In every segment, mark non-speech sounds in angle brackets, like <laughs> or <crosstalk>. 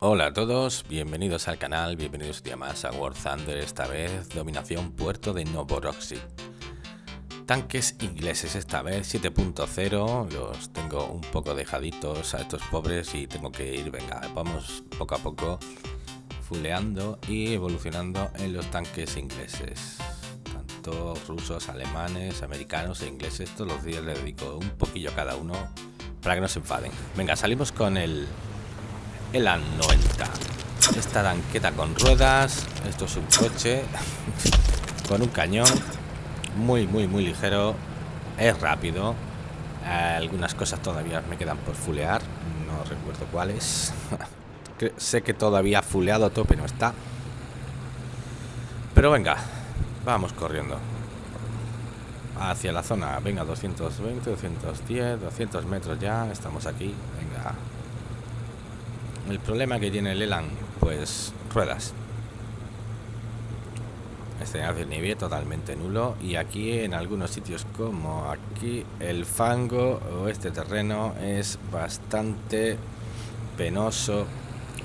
Hola a todos, bienvenidos al canal, bienvenidos un día más a War Thunder, esta vez dominación puerto de Novorossiysk. Tanques ingleses esta vez, 7.0, los tengo un poco dejaditos a estos pobres y tengo que ir, venga, vamos poco a poco fuleando y evolucionando en los tanques ingleses. Tanto rusos, alemanes, americanos e ingleses, todos los días le dedico un poquillo a cada uno para que no se enfaden. Venga, salimos con el el A90. Esta tanqueta con ruedas. Esto es un coche <laughs> con un cañón muy, muy, muy ligero. Es rápido. Algunas cosas todavía me quedan por fulear. No recuerdo cuáles. <laughs> sé que todavía fuleado a tope no está. Pero venga, vamos corriendo. Hacia la zona. Venga, 220, 210, 200 metros ya. Estamos aquí. Venga, el problema que tiene el Elan, pues ruedas. Este nieve totalmente nulo y aquí en algunos sitios como aquí el fango o este terreno es bastante penoso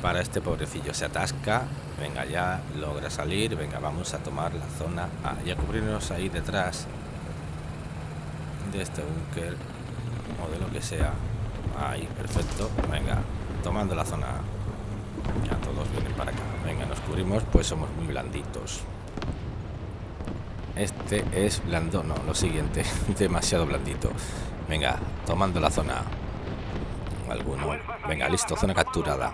para este pobrecillo. Se atasca, venga ya, logra salir, venga vamos a tomar la zona A y a cubrirnos ahí detrás de este búnker o de lo que sea. Ahí, perfecto, venga, tomando la zona. Ya todos vienen para acá. Venga, nos cubrimos, pues somos muy blanditos. Este es blando, no, lo siguiente, <laughs> demasiado blandito. Venga, tomando la zona. Alguno. Venga, listo, zona capturada.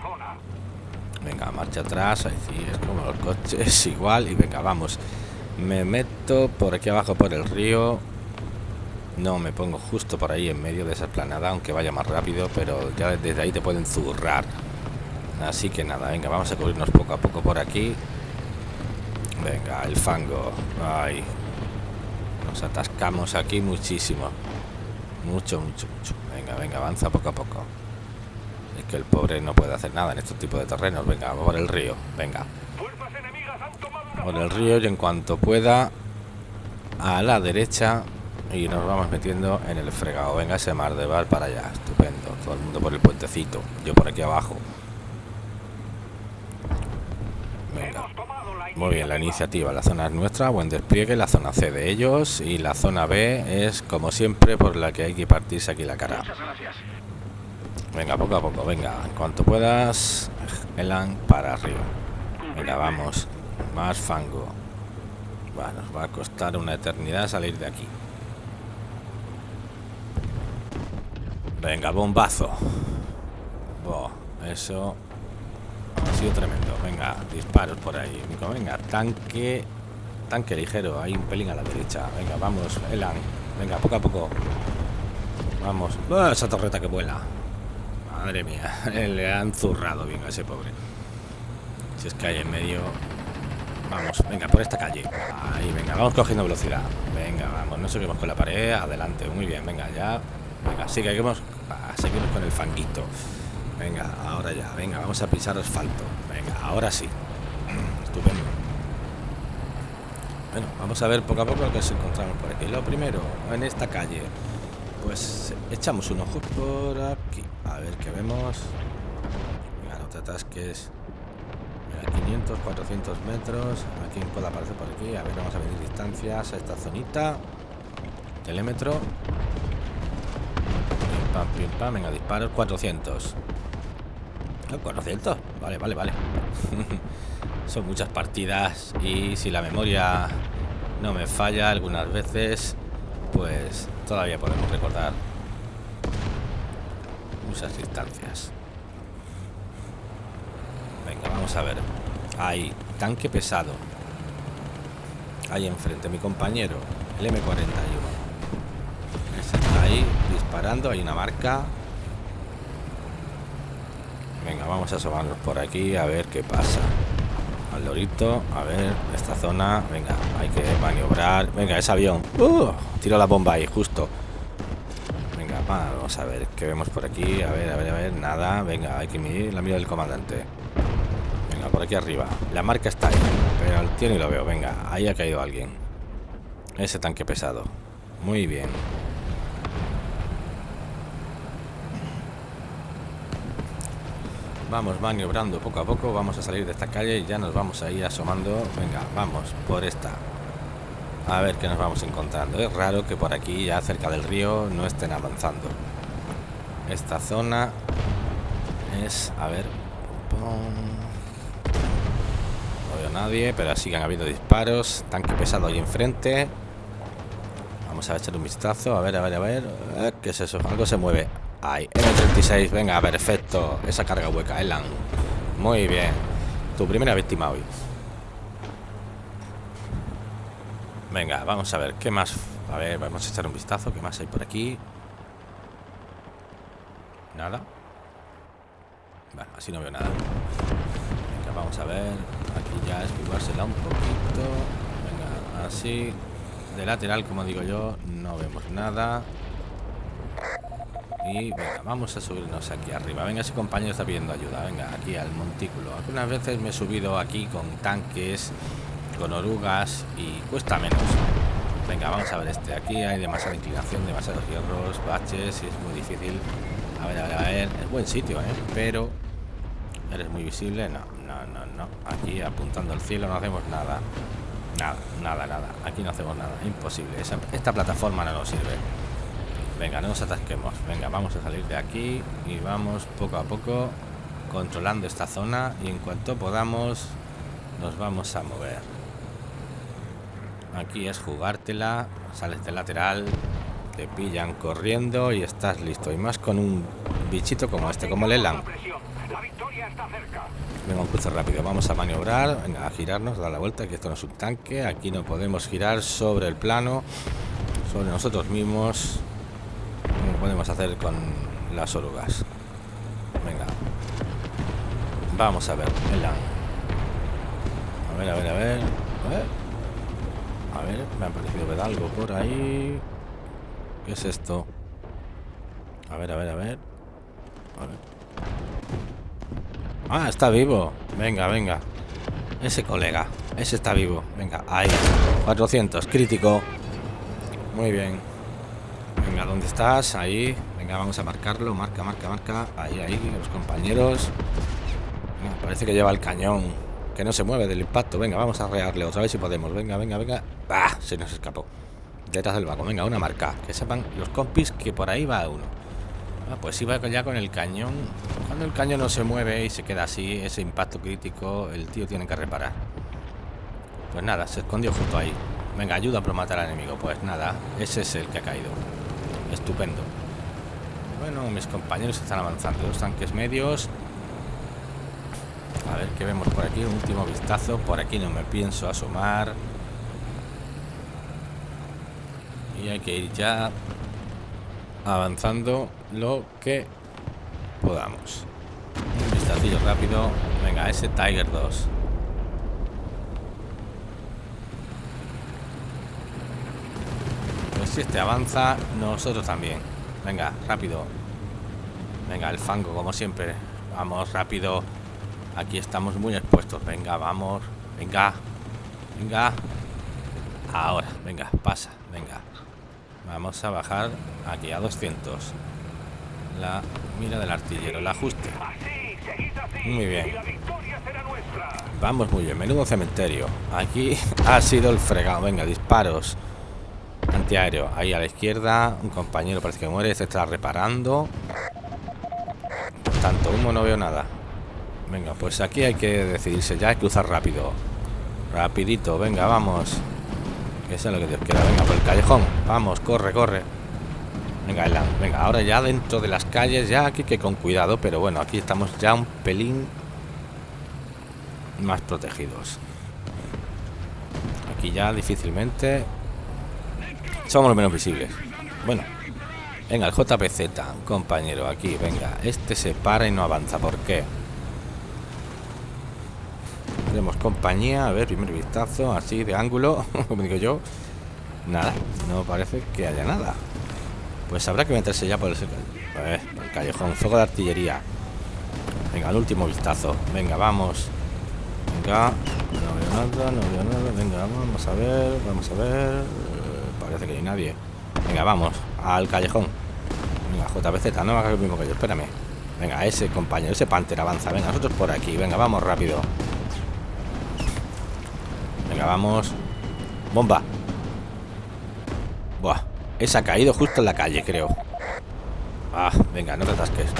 Venga, marcha atrás, así es como los coches, <laughs> igual. Y venga, vamos. Me meto por aquí abajo por el río. No, me pongo justo por ahí en medio de esa esplanada, aunque vaya más rápido, pero ya desde ahí te pueden zurrar. Así que nada, venga, vamos a cubrirnos poco a poco por aquí. Venga, el fango. Ay. Nos atascamos aquí muchísimo. Mucho, mucho, mucho. Venga, venga, avanza poco a poco. Es que el pobre no puede hacer nada en estos tipos de terrenos. Venga, por el río. Venga. Por el río y en cuanto pueda, a la derecha y nos vamos metiendo en el fregado. Venga ese mar de bar para allá. Estupendo. Todo el mundo por el puentecito. Yo por aquí abajo. Venga. Muy bien, la iniciativa. La zona es nuestra. Buen despliegue. La zona C de ellos. Y la zona B es, como siempre, por la que hay que partirse aquí la cara. Venga, poco a poco. Venga, en cuanto puedas. Elan para arriba. Venga, vamos. Más fango. Bueno, nos va a costar una eternidad salir de aquí. Venga, bombazo. eso ha sido tremendo. Venga, disparos por ahí. Venga, tanque. Tanque ligero. Hay un pelín a la derecha. Venga, vamos, Elan. Venga, poco a poco. Vamos. esa torreta que vuela. Madre mía. <laughs> Le han zurrado bien a ese pobre. Si es que hay en medio. Vamos, venga, por esta calle. Ahí, venga, vamos cogiendo velocidad. Venga, vamos, no seguimos con la pared. Adelante, muy bien, venga, ya Venga, seguimos, seguimos con el fanguito. Venga, ahora ya, venga, vamos a pisar asfalto. Venga, ahora sí. Estupendo. Bueno, vamos a ver poco a poco lo que se encontramos por aquí. Lo primero, en esta calle, pues echamos un ojo por aquí. A ver qué vemos. Venga, no te atasques. 500, 400 metros. Aquí puede aparecer por aquí. A ver, vamos a medir distancias a esta zonita. Telémetro. Venga, disparos 400. 400. Vale, vale, vale. <laughs> Son muchas partidas y si la memoria no me falla algunas veces, pues todavía podemos recordar muchas distancias. Venga, vamos a ver. Hay tanque pesado. Ahí enfrente, mi compañero, el M41 ahí disparando. Hay una marca. Venga, vamos a asomarnos por aquí a ver qué pasa. Al lorito, a ver, esta zona. Venga, hay que maniobrar. Venga, ese avión. Uh, tiro la bomba ahí, justo. Venga, vamos a ver qué vemos por aquí. A ver, a ver, a ver. Nada. Venga, hay que mirar la mira del comandante. Venga, por aquí arriba. La marca está ahí. Pero al tío ni lo veo. Venga, ahí ha caído alguien. Ese tanque pesado. Muy bien. Vamos maniobrando poco a poco. Vamos a salir de esta calle y ya nos vamos a ir asomando. Venga, vamos por esta. A ver qué nos vamos encontrando. Es raro que por aquí, ya cerca del río, no estén avanzando. Esta zona es... A ver... No veo a nadie, pero siguen habiendo disparos. Tanque pesado ahí enfrente. Vamos a echar un vistazo. A ver, a ver, a ver. ¿Qué es eso? Algo se mueve. Ahí, M36. Venga, perfecto. Esa carga hueca, Elan. Muy bien. Tu primera víctima hoy. Venga, vamos a ver. ¿Qué más? A ver, vamos a echar un vistazo. ¿Qué más hay por aquí? Nada. Bueno, así no veo nada. Venga, vamos a ver. Aquí ya esquivársela un poquito. Venga, así. De lateral, como digo yo, no vemos nada. Y venga, vamos a subirnos aquí arriba. Venga, ese compañero está pidiendo ayuda. Venga, aquí al montículo. Algunas veces me he subido aquí con tanques, con orugas y cuesta menos. Venga, vamos a ver este. Aquí hay demasiada inclinación, demasiados hierros, baches y es muy difícil. A ver, a ver, a ver. Es buen sitio, ¿eh? Pero eres muy visible. No, no, no, no. Aquí apuntando al cielo no hacemos nada. Nada, nada, nada. Aquí no hacemos nada. Imposible. esta plataforma no nos sirve. Venga, no nos atasquemos. Venga, vamos a salir de aquí y vamos poco a poco controlando esta zona y en cuanto podamos nos vamos a mover. Aquí es jugártela, sales de lateral, te pillan corriendo y estás listo. Y más con un bichito como este, como el Elan. Venga, un cruce rápido. Vamos a maniobrar, a girarnos, dar la vuelta, que esto no es un tanque. Aquí no podemos girar sobre el plano, sobre nosotros mismos podemos hacer con las orugas. Venga. Vamos a ver. A ver, a ver, a ver. A ver. A ver, me ha parecido ver algo por ahí. ¿Qué es esto? A ver, a ver, a ver. A ver. Ah, está vivo. Venga, venga. Ese colega. Ese está vivo. Venga, ahí. 400. Crítico. Muy bien. Venga, ¿dónde estás? Ahí. Venga, vamos a marcarlo. Marca, marca, marca. Ahí, ahí, los compañeros. parece que lleva el cañón. Que no se mueve del impacto. Venga, vamos a rearle otra vez si podemos. Venga, venga, venga. ¡Bah! Se nos escapó. Detrás del vago. Venga, una marca. Que sepan los compis que por ahí va uno. Ah, pues iba ya con el cañón. Cuando el cañón no se mueve y se queda así, ese impacto crítico, el tío tiene que reparar. Pues nada, se escondió justo ahí. Venga, ayuda a matar al enemigo. Pues nada, ese es el que ha caído. Estupendo. Bueno, mis compañeros están avanzando. Dos tanques medios. A ver qué vemos por aquí. Un último vistazo. Por aquí no me pienso asomar. Y hay que ir ya avanzando lo que podamos. Un vistacillo rápido. Venga, ese Tiger 2. Si este avanza, nosotros también. Venga, rápido. Venga, el fango, como siempre. Vamos, rápido. Aquí estamos muy expuestos. Venga, vamos. Venga. Venga. Ahora, venga, pasa. Venga. Vamos a bajar aquí a 200. La mira del artillero, el ajuste. Muy bien. Vamos muy bien. Menudo cementerio. Aquí <laughs> ha sido el fregado. Venga, disparos. Antiaéreo, ahí a la izquierda. Un compañero parece que muere, se está reparando. Tanto humo no veo nada. Venga, pues aquí hay que decidirse ya, hay que cruzar rápido. Rapidito, venga, vamos. Que sea lo que Dios quiera. Venga, por el callejón. Vamos, corre, corre. Venga, venga, ahora ya dentro de las calles, ya aquí que con cuidado, pero bueno, aquí estamos ya un pelín más protegidos. Aquí ya difícilmente somos los menos visibles. Bueno. Venga, el JPZ, compañero, aquí, venga. Este se para y no avanza. ¿Por qué? Tenemos compañía. A ver, primer vistazo, así de ángulo, <laughs> como digo yo. Nada, no parece que haya nada. Pues habrá que meterse ya por el, el callejón. Fuego de artillería. Venga, el último vistazo. Venga, vamos. Venga. No veo nada, no veo nada. Venga, vamos a ver, vamos a ver parece que hay nadie. Venga, vamos, al callejón. Venga, JPZ, no hagas lo mismo que yo, espérame. Venga, ese compañero, ese Panther avanza. Venga, nosotros por aquí. Venga, vamos rápido. Venga, vamos. Bomba. Buah. Esa ha caído justo en la calle, creo. Ah, venga, no te atasques.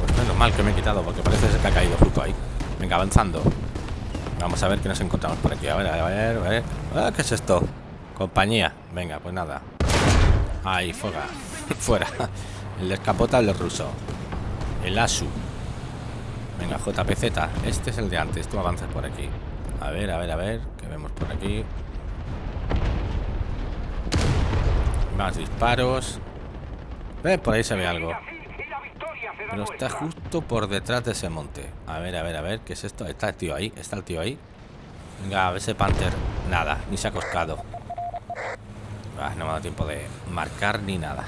Pues menos mal que me he quitado, porque parece que ha caído justo ahí. Venga, avanzando. Vamos a ver qué nos encontramos por aquí. A ver, a ver, a ver. Ah, ¿Qué es esto? Compañía. Venga, pues nada. Ahí, fuera. <laughs> Fuera. El descapotable ruso. El ASU. Venga, JPZ. Este es el de antes. Tú avanzas por aquí. A ver, a ver, a ver. ¿Qué vemos por aquí? Más disparos. Eh, por ahí se ve algo. Pero está justo por detrás de ese monte. A ver, a ver, a ver. ¿Qué es esto? Está el tío ahí. Está el tío ahí. Venga, a ver ese Panther. Nada, ni se ha coscado. Ah, no me ha dado tiempo de marcar ni nada.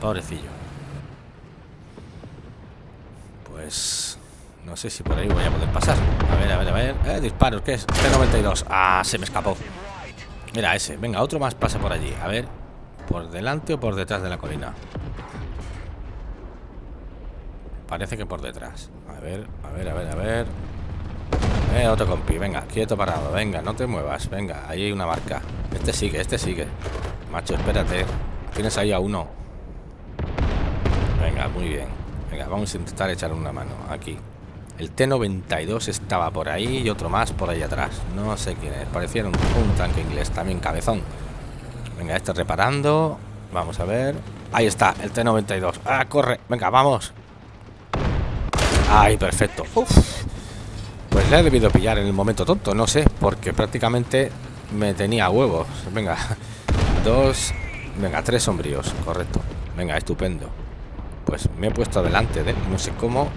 Pobrecillo. Pues... No sé si por ahí voy a poder pasar. A ver, a ver, a ver. Eh, disparos, ¿qué es? T-92. Ah, se me escapó. Mira, ese. Venga, otro más pasa por allí. A ver. ¿Por delante o por detrás de la colina? Parece que por detrás. A ver, a ver, a ver, a ver. Eh, otro compi. Venga, quieto parado. Venga, no te muevas. Venga, ahí hay una marca. Este sigue, este sigue. Macho, espérate. Tienes ahí a uno. Venga, muy bien. Venga, vamos a intentar echar una mano. Aquí. El T-92 estaba por ahí y otro más por ahí atrás. No sé quién es. Parecía un, tanque inglés, también cabezón. Venga, este reparando. Vamos a ver. Ahí está, el T-92. ¡Ah, corre! Venga, vamos. ¡Ay, perfecto! Pues le he debido pillar en el momento tonto, no sé, porque prácticamente me tenía huevos. Venga, dos... Venga, tres sombríos, correcto. Venga, estupendo. Pues me he puesto delante de No sé cómo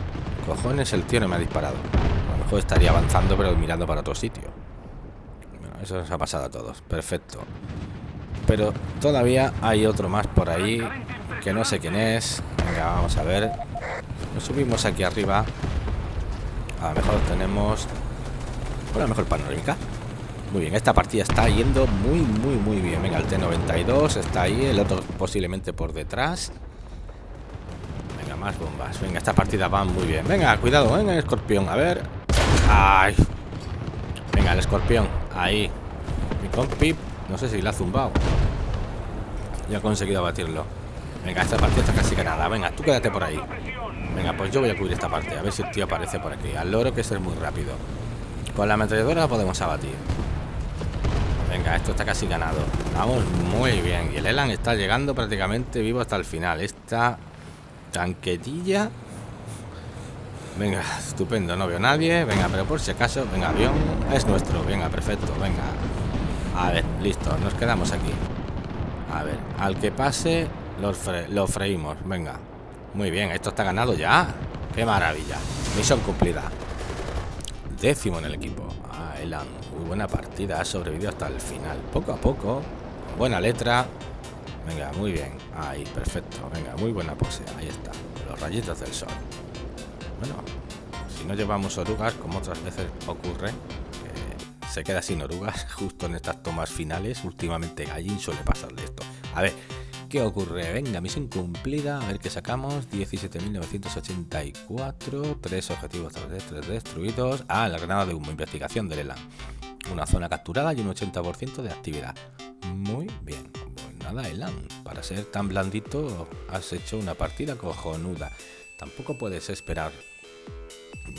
Cojones, el tío no me ha disparado. A lo mejor estaría avanzando, pero mirando para otro sitio. eso nos ha pasado a todos. Perfecto. Pero todavía hay otro más por ahí. Que no sé quién es. Venga, vamos a ver. Subimos aquí arriba. A lo mejor tenemos... Una mejor panorámica. Muy bien, esta partida está yendo muy, muy, muy bien. Venga, el T-92 está ahí. El otro posiblemente por detrás más bombas. Venga, esta partida va muy bien. Venga, cuidado, venga el escorpión. A ver. Ay. Venga, el escorpión. Ahí. Mi compi. No sé si la ha zumbado. Ya he conseguido abatirlo. Venga, esta partida está casi ganada. Venga, tú quédate por ahí. Venga, pues yo voy a cubrir esta parte. A ver si el tío aparece por aquí. Al loro que es muy rápido. Con la ametralladora podemos abatir. Venga, esto está casi ganado. Vamos muy bien. Y el Elan está llegando prácticamente vivo hasta el final. Esta Tanquetilla. Venga, estupendo, no veo nadie. Venga, pero por si acaso, venga, avión es nuestro. Venga, perfecto, venga. A ver, listo, nos quedamos aquí. A ver, al que pase, lo, freímos. Venga, muy bien, esto está ganado ya. Qué maravilla. Misión cumplida. Décimo en el equipo. Ah, Elan, muy buena partida. Ha sobrevivido hasta el final. Poco a poco. Buena letra. Venga, muy bien. Ahí, perfecto. Venga, muy buena pose. Ahí está. Los rayitos del sol. Bueno, si no llevamos orugas, como otras veces ocurre, se queda sin orugas <laughs> justo en estas tomas finales. Últimamente allí suele pasarle esto. A ver, ¿qué ocurre? Venga, misión cumplida. A ver qué sacamos. 17.984. Tres objetivos 3 destruidos. Ah, la granada de humo. Investigación de Lela. Una zona capturada y un 80% de actividad. Muy bien nada, Elan. Para ser tan blandito, has hecho una partida cojonuda. Tampoco puedes esperar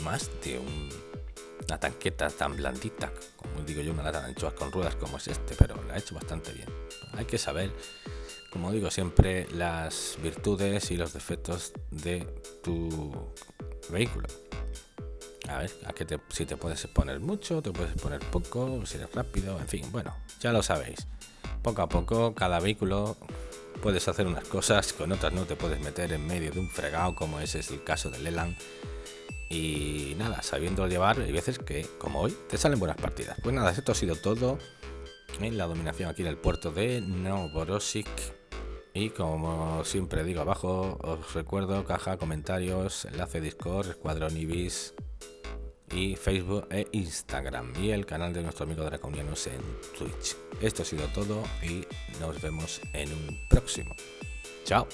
más de una tanqueta tan blandita, como digo yo, una lata de anchoas con ruedas como es este, pero la ha hecho bastante bien. Hay que saber, como digo siempre, las virtudes y los defectos de tu vehículo. A ver, a que si te puedes poner mucho, te puedes poner poco, si eres rápido, en fin, bueno, ya lo sabéis poco a poco cada vehículo puedes hacer unas cosas, con otras no te puedes meter en medio de un fregado como ese es el caso del Leland. Y nada, sabiendo llevar, hay veces que, como hoy, te salen buenas partidas. Pues nada, esto ha sido todo en la dominación aquí en el puerto de Novorossiysk. Y como siempre digo abajo, os recuerdo caja, comentarios, enlace Discord, Escuadrón Ibis, y Facebook e Instagram y el canal de nuestro amigo Draconianos en Twitch. Esto ha sido todo y nos vemos en un próximo. Chao.